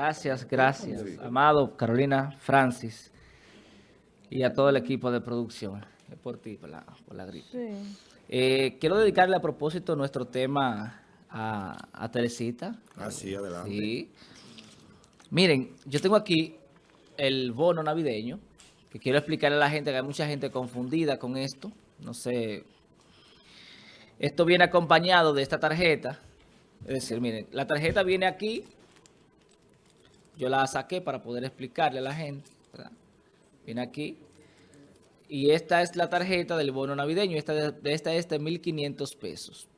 Gracias, gracias. Amado, Carolina, Francis y a todo el equipo de producción. por ti, por la, por la gripe. Eh, quiero dedicarle a propósito nuestro tema a, a Teresita. Ah, sí, adelante. Sí. Miren, yo tengo aquí el bono navideño, que quiero explicarle a la gente, que hay mucha gente confundida con esto. No sé. Esto viene acompañado de esta tarjeta. Es decir, miren, la tarjeta viene aquí. Yo la saqué para poder explicarle a la gente. Viene aquí. Y esta es la tarjeta del bono navideño. Esta, de, esta es de 1.500 pesos.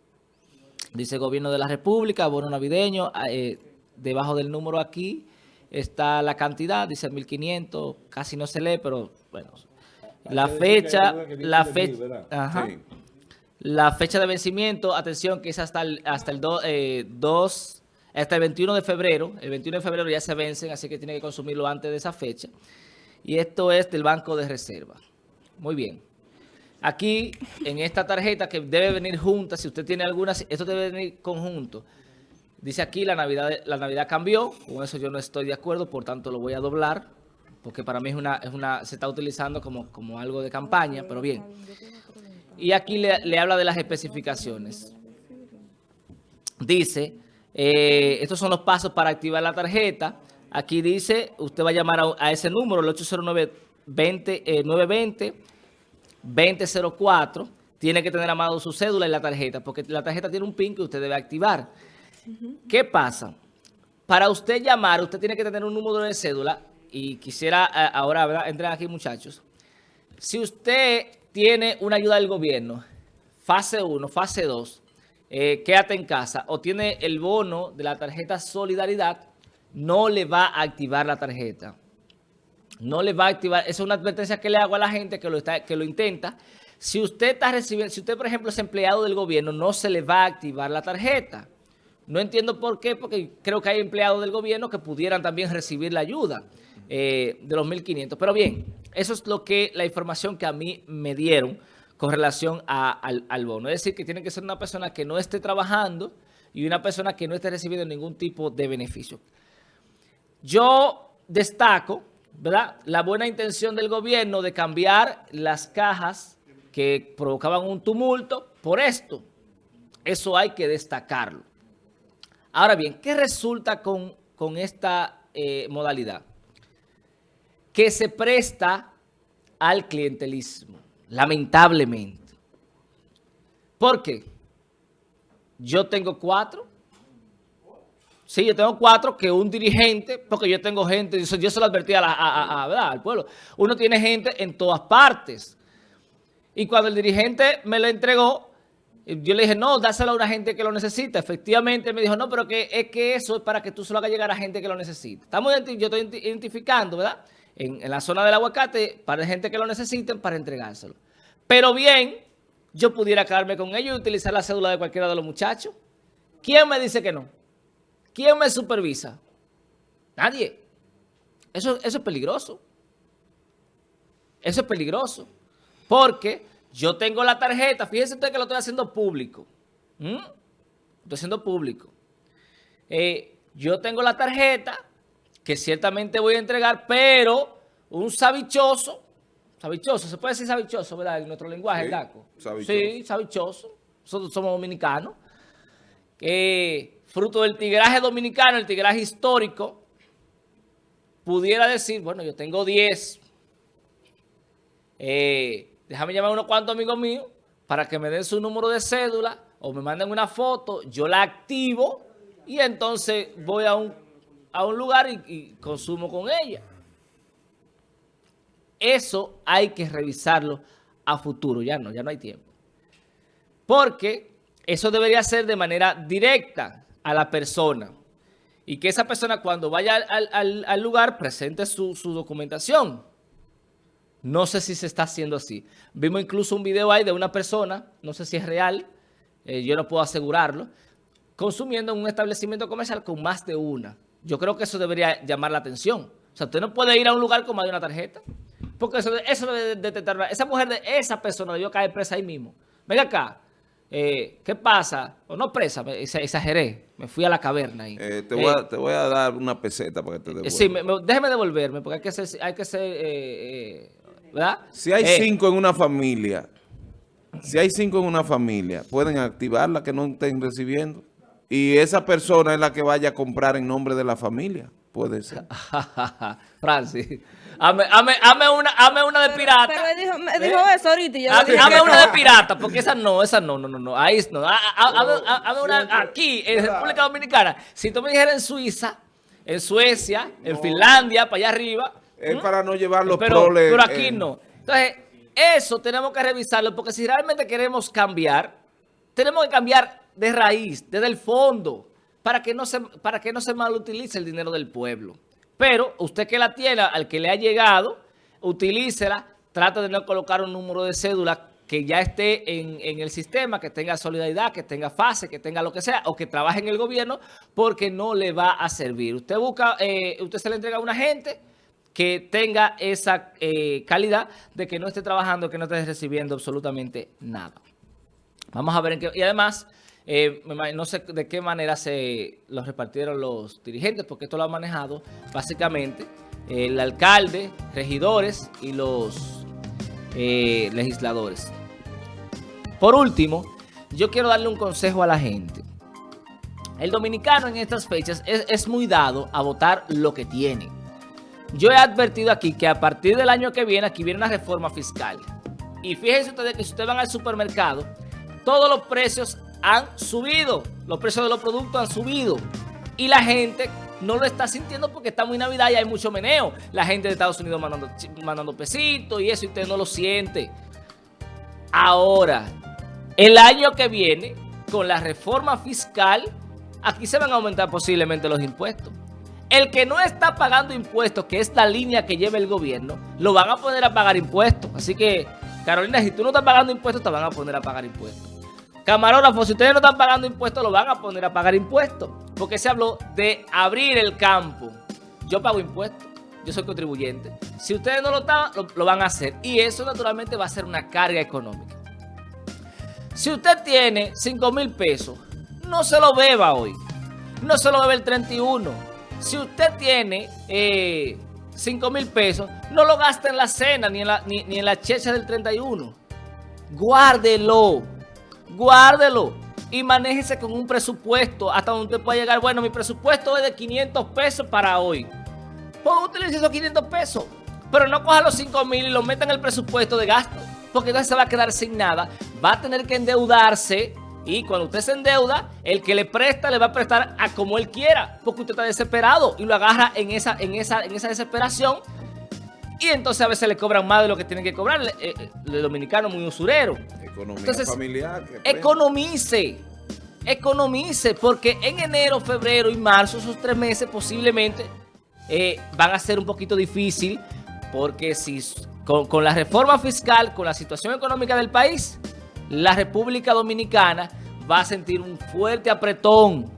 Dice Gobierno de la República, bono navideño. Ah, eh, debajo del número aquí está la cantidad, dice 1.500. Casi no se lee, pero bueno. La fecha, la fecha, la fecha de vencimiento, atención, que es hasta el, hasta el 2, eh, hasta el 21 de febrero. El 21 de febrero ya se vencen, así que tiene que consumirlo antes de esa fecha. Y esto es del Banco de Reserva. Muy bien. Aquí, en esta tarjeta que debe venir junta, si usted tiene algunas, esto debe venir conjunto. Dice aquí, la Navidad, la Navidad cambió, con eso yo no estoy de acuerdo, por tanto lo voy a doblar, porque para mí es una, es una se está utilizando como, como algo de campaña, pero bien. Y aquí le, habla de las especificaciones. Dice, eh, estos son los pasos para activar la tarjeta. Aquí dice, usted va a llamar a, ese número, el 809 20, 920 2004, tiene que tener amado su cédula y la tarjeta, porque la tarjeta tiene un PIN que usted debe activar. ¿Qué pasa? Para usted llamar, usted tiene que tener un número de cédula, y quisiera eh, ahora, ¿verdad? Entren aquí muchachos. Si usted tiene una ayuda del gobierno, fase 1, fase 2, eh, quédate en casa, o tiene el bono de la tarjeta Solidaridad, no le va a activar la tarjeta no le va a activar. Esa es una advertencia que le hago a la gente que lo, está, que lo intenta. Si usted está recibiendo, si usted, por ejemplo, es empleado del gobierno, no se le va a activar la tarjeta. No entiendo por qué, porque creo que hay empleados del gobierno que pudieran también recibir la ayuda eh, de los 1.500. Pero bien, eso es lo que la información que a mí me dieron con relación al, al bono. Es decir, que tiene que ser una persona que no esté trabajando y una persona que no esté recibiendo ningún tipo de beneficio. Yo destaco ¿verdad? la buena intención del gobierno de cambiar las cajas que provocaban un tumulto por esto. Eso hay que destacarlo. Ahora bien, ¿qué resulta con, con esta eh, modalidad? Que se presta al clientelismo, lamentablemente. ¿Por qué? Yo tengo cuatro Sí, yo tengo cuatro que un dirigente, porque yo tengo gente, yo, se lo advertí al pueblo. Uno tiene gente en todas partes. Y cuando el dirigente me lo entregó, yo le dije, no, dáselo a una gente que lo necesita. Efectivamente, me dijo, no, pero que es que eso es para que tú se lo hagas llegar a gente que lo necesita. Estamos, yo estoy identificando, ¿verdad? En, la zona del aguacate, para gente que lo necesiten, para entregárselo. Pero bien, yo pudiera quedarme con ellos y utilizar la cédula de cualquiera de los muchachos. ¿Quién me dice que no? ¿Quién me supervisa? Nadie. Eso, eso es peligroso. Eso es peligroso. Porque yo tengo la tarjeta. Fíjense usted que lo estoy haciendo público. ¿Mm? Estoy haciendo público. Eh, yo tengo la tarjeta que ciertamente voy a entregar, pero un sabichoso, sabichoso, se puede decir sabichoso, ¿verdad? En nuestro lenguaje, sí, Sabichoso. Sí, sabichoso. Nosotros somos dominicanos. Que fruto del tigraje dominicano, el tigraje histórico, pudiera decir, bueno, yo tengo 10, eh, déjame llamar a unos cuantos amigos míos para que me den su número de cédula o me manden una foto, yo la activo y entonces voy a un, a un lugar y, consumo con ella. Eso hay que revisarlo a futuro, ya no, ya no hay tiempo. Porque eso debería ser de manera directa a la persona y que esa persona cuando vaya al, lugar presente su, documentación. No sé si se está haciendo así. Vimos incluso un video ahí de una persona, no sé si es real, eh, yo no puedo asegurarlo, consumiendo en un establecimiento comercial con más de una. Yo creo que eso debería llamar la atención. O sea, usted no puede ir a un lugar con más de una tarjeta. Porque eso, eso debe detectar. Esa mujer de esa persona debió caer presa ahí mismo. Venga acá. Eh, ¿Qué pasa? O no presa, me- exageré. Me fui a la caverna ahí. Eh, te, Eh, voy a, te voy a dar una peseta para que te eh, devuelva. sí, me- me- déjeme devolverme, porque hay que ser, hay que ser eh, eh, ¿verdad? Si hay Eh, cinco en una familia, si hay cinco en una familia, pueden activar la que no estén recibiendo. Y esa persona es la que vaya a comprar en nombre de la familia. Puede ser. Francis, hazme, hazme- hazme una, hazme una de pirata. Pero él dijo, me ¿Eh? dijo eso ahorita y yo le Hazme, dije hazme que una no. de pirata, porque esa no, esa no, no, no, no, ahí no. Ah, ah, ah, Hazme, ah, hazme una aquí, en República Dominicana. Si tú me dijeras en Suiza, en Suecia, en Finlandia, para allá arriba. Es para no llevar los pero, proles, pero aquí eh, no. Entonces, eso tenemos que revisarlo, porque si realmente queremos cambiar, tenemos que cambiar de raíz, desde el fondo, para que no se, para que no se malutilice el dinero del pueblo. Pero usted que la tiene, al que le ha llegado, utilícela, trata de no colocar un número de cédula que ya esté en, en el sistema, que tenga solidaridad, que tenga fase, que tenga lo que sea, o que trabaje en el gobierno, porque no le va a servir. Usted busca, eh, usted se le entrega a una gente que tenga esa eh, calidad de que no esté trabajando, que no esté recibiendo absolutamente nada. Vamos a ver en qué... Y además, eh, no sé de qué manera se los repartieron los dirigentes, porque esto lo ha manejado básicamente el alcalde, regidores y los eh, legisladores. Por último, yo quiero darle un consejo a la gente. El dominicano en estas fechas es, es muy dado a votar lo que tiene. Yo he advertido aquí que a partir del año que viene, aquí viene una reforma fiscal. Y fíjense ustedes que si ustedes van al supermercado, todos los precios han subido. Los precios de los productos han subido. Y la gente no lo está sintiendo porque está muy Navidad y hay mucho meneo. La gente de Estados Unidos mandando, mandando pesitos y eso, y usted no lo siente. Ahora, el año que viene, con la reforma fiscal, aquí se van a aumentar posiblemente los impuestos. El que no está pagando impuestos, que es la línea que lleva el gobierno, lo van a poner a pagar impuestos. Así que, Carolina, si tú no estás pagando impuestos, te van a poner a pagar impuestos. Camarógrafos, si ustedes no están pagando impuestos, lo van a poner a pagar impuestos. Porque se habló de abrir el campo. Yo pago impuestos, yo soy contribuyente. Si ustedes no lo están, lo, van a hacer. Y eso naturalmente va a ser una carga económica. Si usted tiene 5 mil pesos, no se lo beba hoy. No se lo bebe el 31. Si usted tiene eh, 5 mil pesos, no lo gaste en la cena ni en la, ni en la checha del 31. Guárdelo. Guárdelo. Y manéjese con un presupuesto hasta donde usted pueda llegar. Bueno, mi presupuesto es de 500 pesos para hoy. Pues utilice esos 500 pesos. Pero no coja los 5 mil y los meta en el presupuesto de gasto. Porque entonces se va a quedar sin nada. Va a tener que endeudarse. Y cuando usted se endeuda, el que le presta le va a prestar a como él quiera. Porque usted está desesperado y lo agarra en esa, en esa, en esa desesperación. Y entonces a veces le cobran más de lo que tienen que cobrar. Eh, eh, El dominicano muy usurero. Economía Entonces, familiar. Economice, economice, porque en enero, febrero y marzo, esos tres meses posiblemente eh, van a ser un poquito difícil, porque si con, con la reforma fiscal, con la situación económica del país, la República Dominicana va a sentir un fuerte apretón.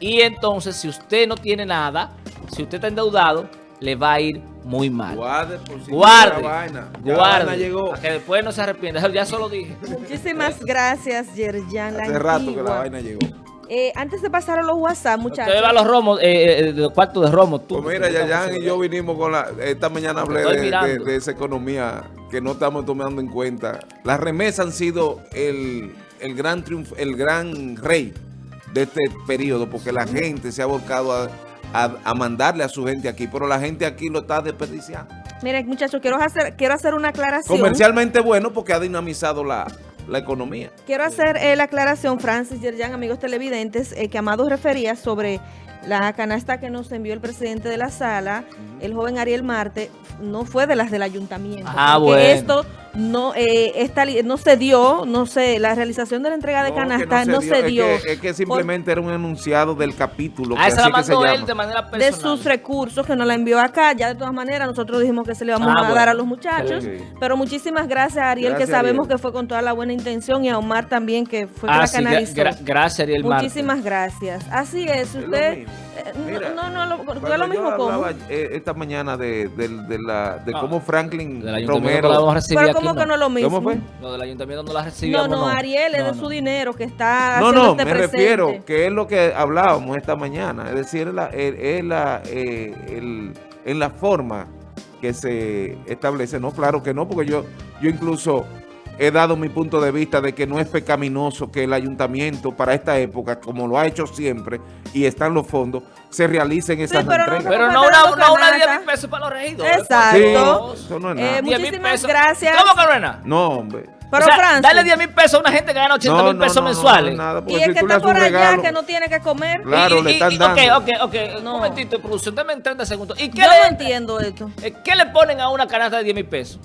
Y entonces, si usted no tiene nada, si usted está endeudado, le va a ir muy mal. Guarde por si Guarde, la vaina. Ya la vaina llegó. para que después no se arrepienta. Ya eso lo dije. Muchísimas gracias, Yerjan. Hace rato que la vaina llegó. Eh, antes de pasar a los WhatsApp, muchachos. Usted va a los romos, eh, eh, de los cuartos de romo. Tú, Pues mira, Yayan y yo vinimos con la... Esta mañana hablé de- de esa economía que no estamos tomando en cuenta. Las remesas han sido el, el gran triunfo, el gran rey de este periodo, porque la gente se ha volcado a, a- a mandarle a su gente aquí, pero la gente aquí lo está desperdiciando. Miren, muchachos, quiero hacer, quiero hacer una aclaración. Comercialmente bueno porque ha dinamizado la, la economía. Quiero hacer eh, la aclaración, Francis Yerjan, amigos televidentes, eh, que Amado refería sobre la canasta que nos envió el presidente de la sala, el joven Ariel Marte, no fue de las del ayuntamiento. Ah, bueno. esto no, eh, esta no se dio, no sé, la realización de la entrega de No, canasta no se dio. Es que, es que simplemente era un enunciado del capítulo. Ah, que esa así la que se mandó él llama. de manera de personal. sus recursos que nos la envió acá. Ya de todas maneras, nosotros dijimos que se le vamos Ah, a bueno. dar a los muchachos. Sí. Pero muchísimas gracias a Ariel, Gracias, que sabemos Ariel. que fue con toda la buena intención, y a Omar también, que fue que Ah, la sí, canalizó. gra- gracias, Ariel Marte. Muchísimas gracias. Así es, usted Mira, no, no, lo, Cuando yo lo yo mismo como. hablaba eh, esta mañana de, de, de la, de Ah, cómo Franklin no la Romero... vamos a recibir Pero aquí, como que no es lo mismo. ¿Cómo fue? Lo del ayuntamiento no la No, no, Ariel es No, de no. su dinero que está No, haciendo no, este me presente. refiero que es lo que hablábamos esta mañana, es decir, es la, es- es la, eh, el- en la forma que se establece. No, claro que no, porque yo, yo incluso he dado mi punto de vista de que no es pecaminoso que el ayuntamiento para esta época, como lo ha hecho siempre, y están los fondos, se realicen esas pero no entregas. Pero Estamos no una, no una 10 canasta. mil pesos para los regidores. Exacto. Sí, eso no es Eh, nada. 10 mil Muchísimas pesos. gracias. ¿Cómo que no es nada? no, hombre. Pero o sea, Francis, dale 10 mil pesos a una gente que gana 80 mil pesos mensuales. No, nada, y el si que está por allá regalo, que no tiene que comer. Claro, le están dando. Ok, ok, ok. No. Un momentito de producción, dame en 30 segundos. ¿Y qué, Yo no le, entiendo esto. eh, qué le ponen a una canasta de 10 mil pesos?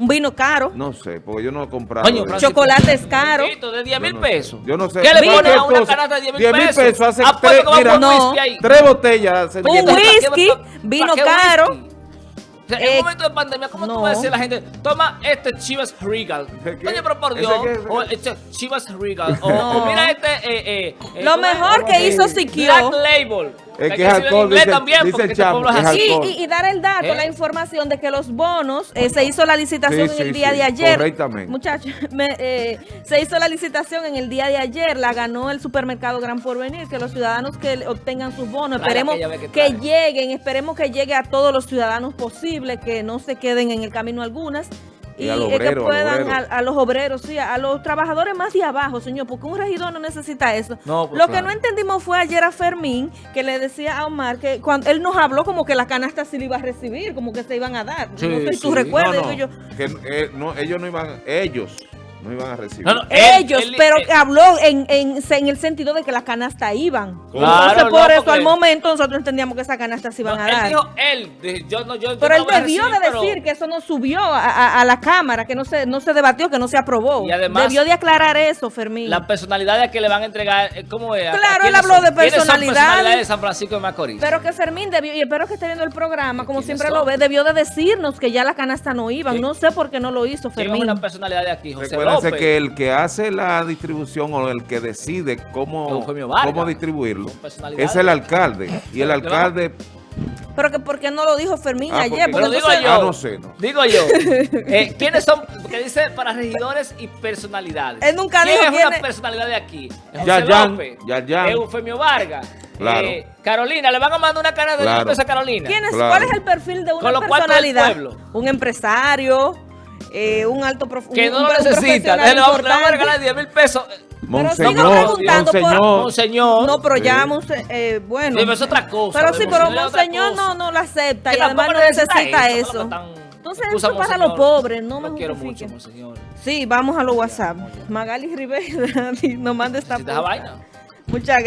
Un vino caro. no sé, porque yo no he comprado. Coño, de- Francis, Chocolate es caro. De 10 Yo mil pesos. yo no sé. ¿Qué le Vino. ponen a una canasta de 10 mil 10 mil pesos? pesos hace tres- mira, No. whisky. Tres botellas. Un ¿para qué- whisky, vino whisky? caro. O sea, en Eh, un momento de pandemia, ¿cómo tú no. vas a decir a la gente, toma este Chivas Regal? Oye, pero por ¿Ese Dios, ese o este Chivas Regal, o, No. o mira este, eh, eh, eh, Lo mejor que hizo Black Siquio. Label. Es Hay que es decirlo en alcohol, inglés dice- también, dice porque el chamo, así. Y, y dar el dato, ¿Eh? la información de que los bonos, eh, se hizo la licitación Sí, en el sí, día sí, de ayer. correctamente. Muchachos, me, eh, se hizo la licitación en el día de ayer, la ganó el supermercado Gran Porvenir, que los ciudadanos que obtengan sus bonos, esperemos que lleguen, esperemos que llegue a todos los ciudadanos posibles, que no se queden en el camino algunas. Y Y, al obrero, que puedan, obrero. a, a los obreros, sí, a los trabajadores más de abajo, señor, porque un regidor no necesita eso. No, pues, Lo que no entendimos fue ayer a Fermín, que le decía a Omar que cuando él nos habló como que la canasta sí le iba a recibir, como que se iban a dar. Sí, no sé si sí. tú recuerdas. No, que, eh, no, ellos no iban, ellos no iban a recibir. No, no, él- ellos, él- pero eh, habló en, en, en el sentido de que la canasta iban. Claro, Entonces, no, por eso, al momento, nosotros entendíamos que esa canasta se iban no, a él dar. dijo él, de- yo no, yo, yo pero él debió recibir, de pero- decir que eso no subió a, a- a la Cámara, que no se, no se debatió, que no se aprobó. Y además- debió de aclarar eso, Fermín. Las personalidades que le van a entregar, eh, ¿cómo es? ¿A- Claro, él habló son? de ¿Quiénes son personalidades? personalidades de San Francisco de Macorís? Pero que Fermín debió, y espero que esté viendo el programa, como ¿Quiénes siempre son? lo ve, debió de decirnos que ya la canasta no iban. No sé por qué no lo hizo ¿Quién es Fermín. una personalidad de aquí? José López. que el que hace la distribución o el que decide cómo, cómo distribuirlo es el alcalde. Y el alcalde. Pero que por qué no lo dijo Fermín Ah, ayer. porque- Porque Pero digo yo, Ah, no sé, no. digo yo, eh, ¿quiénes son? Porque dice para regidores y personalidades. Él nunca ¿Quién dijo es quién una es- personalidad de aquí? José López, Eufemio Vargas, Claro. eh, Carolina, le van a mandar una cara de Claro. a Carolina. ¿quién es- Claro. ¿Cuál es el perfil de una Con personalidad? pueblo. Un empresario, eh, un alto prof- Que no lo un necesita. profesional Le vamos, le vamos a regalar 10 mil pesos. Pero sigo Monseñor, preguntando por- Monseñor. Monseñor. No, pero ya. Monse- eh, bueno. Sí, pero es otra cosa. Pero sí, pero Monseñor Monseñor no, no lo acepta Que y además no necesita eso. eso. tan- Entonces, excusa, eso para Monseñor. los pobres, no me quiero mucho, justifique. Monseñor. Sí, vamos a los WhatsApp. Magali Rivera nos manda esta vaina. Muchas